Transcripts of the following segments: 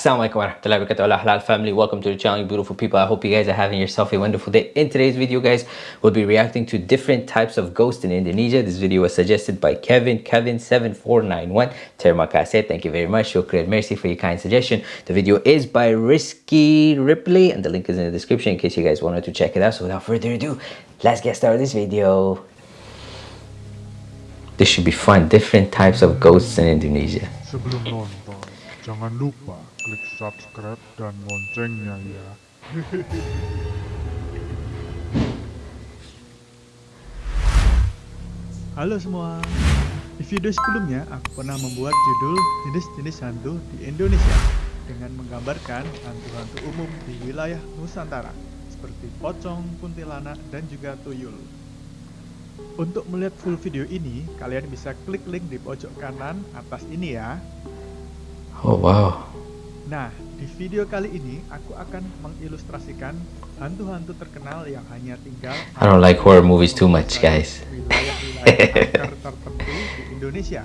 Assalamualaikum warahmatullahi wabarakatuh. Halal family. Welcome to the channel beautiful people. I hope you guys are having yourself a wonderful day. In today's video guys we'll be reacting to different types of ghosts in indonesia. This video was suggested by kevin kevin 7491 terima kasih. Thank you very much. Shukran mercy for your kind suggestion. The video is by risky ripley and the link is in the description in case you guys wanted to check it out. So without further ado let's get started this video. This should be fun. Different types of ghosts in indonesia jangan lupa klik subscribe dan loncengnya ya. Halo semua, di video sebelumnya aku pernah membuat judul jenis-jenis hantu di Indonesia dengan menggambarkan hantu-hantu umum di wilayah Nusantara seperti pocong, kuntilanak, dan juga tuyul. Untuk melihat full video ini, kalian bisa klik link di pojok kanan atas ini ya. Oh wow Nah, di video kali ini aku akan mengilustrasikan hantu-hantu terkenal yang hanya tinggal I don't like horror movies too much, guys. wilayah-wilayah tertentu di Indonesia.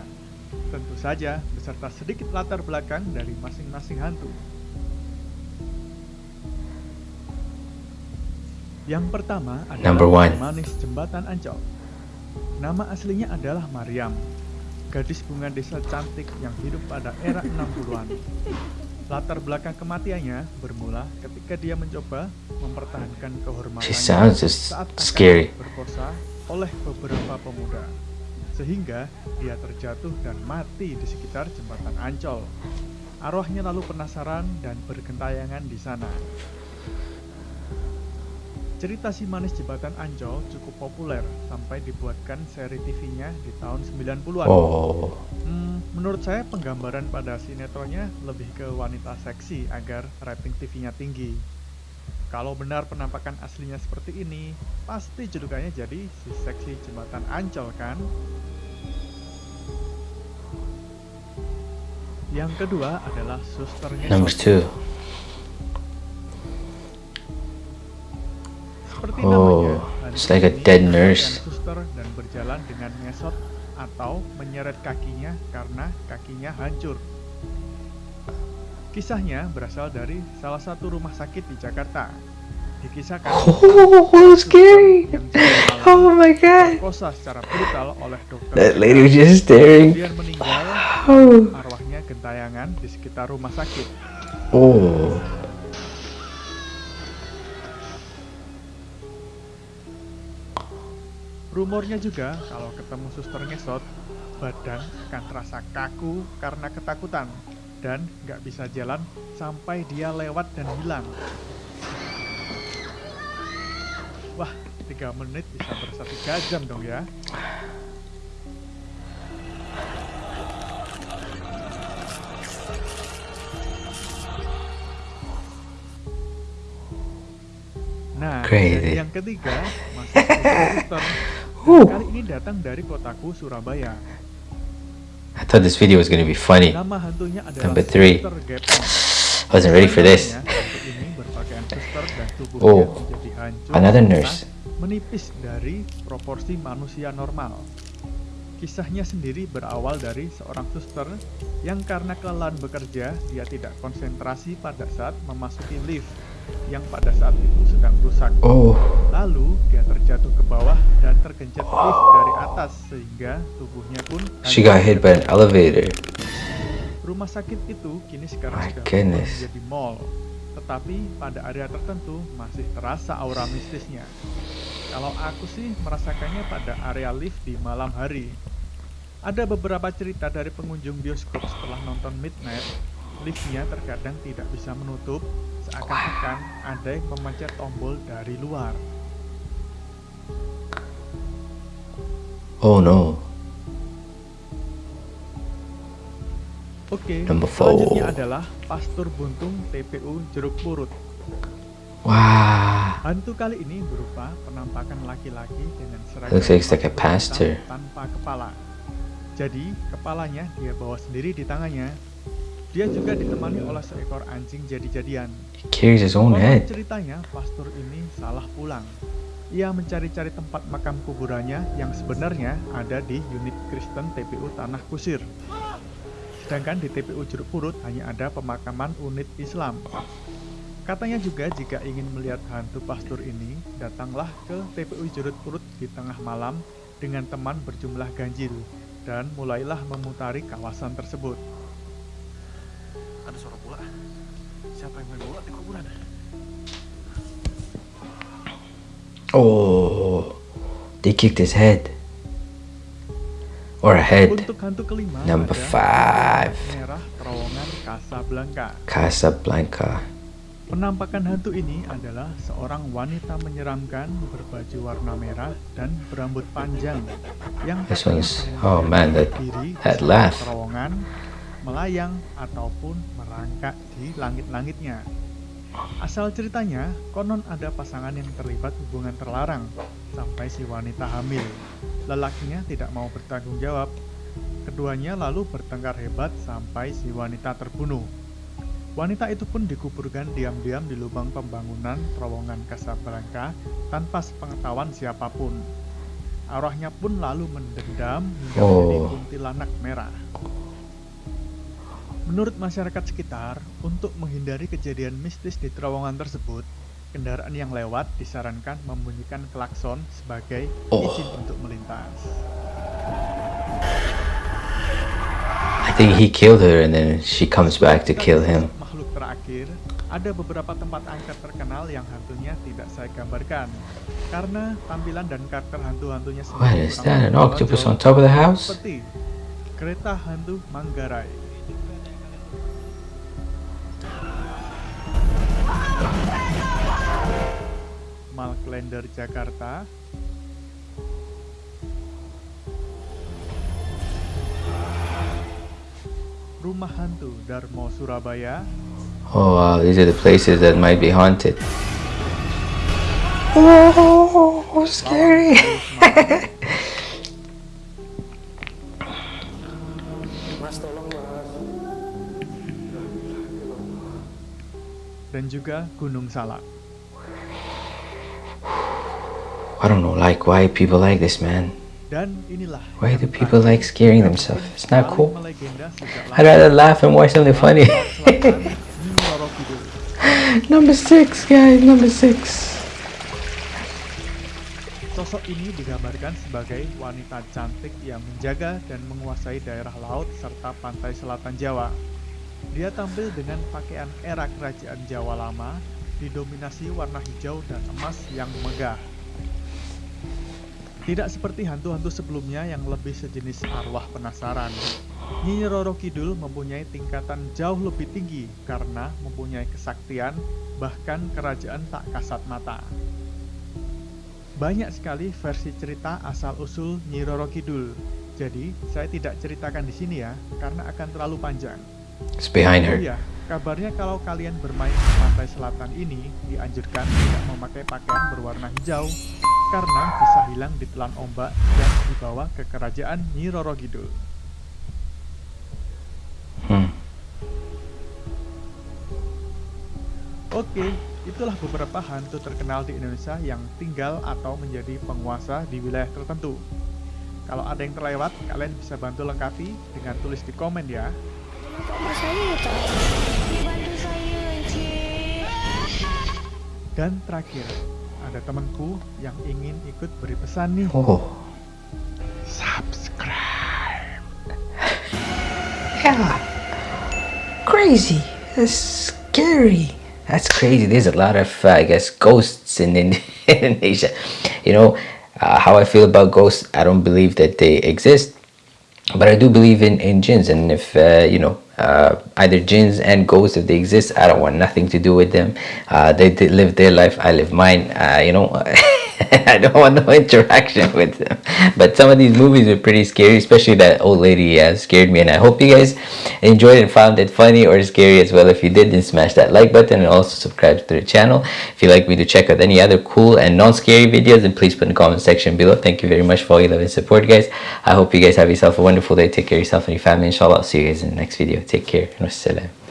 Tentu saja beserta sedikit latar belakang dari masing-masing hantu. Yang pertama adalah Number one. Manis Jembatan Ancol. Nama aslinya adalah Mariam, gadis bunga desa cantik yang hidup pada era 60-an. Latar belakang kematiannya bermula ketika dia mencoba mempertahankan kehormatannya saat scary. berkosa oleh beberapa pemuda. Sehingga dia terjatuh dan mati di sekitar jembatan Ancol. Arwahnya lalu penasaran dan bergentayangan di sana. Cerita si manis jembatan Ancol cukup populer sampai dibuatkan seri TV-nya di tahun 90-an. oh Hmm, menurut saya penggambaran pada sinetronnya lebih ke wanita seksi agar rating TV-nya tinggi. Kalau benar penampakan aslinya seperti ini, pasti julukannya jadi si seksi jembatan Ancol kan? Yang kedua adalah suster number two it's like a dead nurse. Suster dan berjalan dengan ngesot atau menyeret kakinya karena kakinya hancur. Kisahnya berasal dari salah satu rumah sakit di Jakarta. Dikisahkan oh scary oh my god secara brutal oleh dokter that lady was just staring kemudian meninggal oh arwahnya gentayangan di sekitar rumah sakit. oh Rumornya juga kalau ketemu suster ngesot, badan akan terasa kaku karena ketakutan dan nggak bisa jalan sampai dia lewat dan hilang. Wah, 3 menit bisa berasa 3 jam dong ya. Nah, Crazy. yang ketiga masih suster. Whew. Kali ini datang dari kotaku Surabaya. I thought this video was gonna be funny Nama hantunya adalah Number three. I wasn't ready for this Oh, another nurse. menipis dari proporsi manusia normal. Kisahnya sendiri berawal dari seorang suster yang karena kelelahan bekerja, dia tidak konsentrasi pada saat memasuki lift yang pada saat itu sedang rusak. oh Lalu dia terjatuh ke bawah dan tergencet lift dari atas sehingga tubuhnya pun she got hit by an elevator Rumah sakit itu kini sekarang My sudah goodness. menjadi mall. Tetapi pada area tertentu masih terasa aura mistisnya. Kalau aku sih merasakannya pada area lift di malam hari. Ada beberapa cerita dari pengunjung bioskop setelah nonton Midnight, liftnya terkadang tidak bisa menutup, seakan-akan ada yang memencet tombol dari luar. oh no Oke, Number four. selanjutnya adalah Pastur Buntung TPU Jeruk Purut. wow Hantu kali ini berupa penampakan laki-laki dengan seragam Looks like a pastor tanpa kepala. Jadi, kepalanya dia bawa sendiri di tangannya. Dia juga ditemani oleh seekor anjing jadi-jadian. ceritanya, pastor ini salah pulang. Ia mencari-cari tempat makam kuburannya yang sebenarnya ada di unit Kristen TPU Tanah Kusir. Sedangkan di TPU Jeruk Purut hanya ada pemakaman unit Islam. Katanya juga jika ingin melihat hantu pastur ini, datanglah ke TPU Jeruk Purut di tengah malam dengan teman berjumlah ganjil dan mulailah memutari kawasan tersebut. Ada suara bola. Siapa yang main bola di kuburan? Oh, they kicked his head. Or a head. Untuk hantu kelima Number five. merah terowongan Casablanca. Casablanca. Penampakan hantu ini adalah seorang wanita menyeramkan berbaju warna merah dan berambut panjang yang This one's- oh, man, that- that laugh. terowongan, melayang ataupun merangkak di langit-langitnya. Asal ceritanya, konon ada pasangan yang terlibat hubungan terlarang sampai si wanita hamil. Lelakinya tidak mau bertanggung jawab. Keduanya lalu bertengkar hebat sampai si wanita terbunuh. Wanita itu pun dikuburkan diam-diam di lubang pembangunan terowongan Casablanca tanpa sepengetahuan siapa pun. Arwahnya pun lalu mendendam hingga menjadi Oh. kuntilanak merah. Menurut masyarakat sekitar, untuk menghindari kejadian mistis di terowongan tersebut, kendaraan yang lewat disarankan membunyikan klakson sebagai Oh. izin untuk melintas. I think he killed her and then she comes back to kill him. Makhluk terakhir, ada beberapa tempat angker terkenal yang hantunya tidak saya gambarkan. Karena tampilan dan karakter hantu-hantunya What sendiri is kurang that? An octopus on top of the house? Seperti kereta hantu Manggarai. Malklender Jakarta, Rumah Hantu Darmo Surabaya, Oh wow, these are the places that might be haunted. Oh, scary. Mas tolong mas. dan juga Gunung Salak. I don't know, like why people like this, man. Why do people like scaring themselves? It's not cool. I'd rather laugh and watch something funny. Number six, guys, number six. Sosok ini digambarkan sebagai wanita cantik yang menjaga dan menguasai daerah laut serta pantai selatan Jawa. Dia tampil dengan pakaian era kerajaan Jawa lama, didominasi warna hijau dan emas yang megah. Tidak seperti hantu-hantu sebelumnya yang lebih sejenis arwah penasaran. Nyi Roro Kidul mempunyai tingkatan jauh lebih tinggi karena mempunyai kesaktian, bahkan kerajaan tak kasat mata. Banyak sekali versi cerita asal-usul Nyi Roro Kidul. Jadi, saya tidak ceritakan di sini ya, karena akan terlalu panjang. It's behind Oh iya, kabarnya kalau kalian bermain di pantai selatan ini, dianjurkan tidak memakai pakaian berwarna hijau, karena bisa hilang ditelan ombak dan dibawa ke kerajaan Nyi Roro Kidul. Hmm. Oke, itulah beberapa hantu terkenal di Indonesia yang tinggal atau menjadi penguasa di wilayah tertentu. Kalau ada yang terlewat, kalian bisa bantu lengkapi dengan tulis di komen ya. Dan terakhir, ada temanku yang ingin ikut beri pesan nih. Oh. Subscribe. Yeah. Crazy. That's scary. That's crazy. There's a lot of, uh, I guess, ghosts in, in Indonesia. You know, uh, how I feel about ghosts, I don't believe that they exist. But I do believe in, in jinns. And if, uh, you know, uh, either jinns and ghosts, if they exist, I don't want nothing to do with them. Uh, they, they live their life, I live mine. Uh, you know, I don't want no interaction with them. But some of these movies are pretty scary, especially that old lady uh, scared me. And I hope you guys enjoyed and found it funny or scary as well. If you did, then smash that like button and also subscribe to the channel. If you'd like me to check out any other cool and non-scary videos, then please put in the comment section below. Thank you very much for all your love and support, guys. I hope you guys have yourself a wonderful day. Take care of yourself and your family. Inshallah, I'll see you guys in the next video. Take care. Wassalam.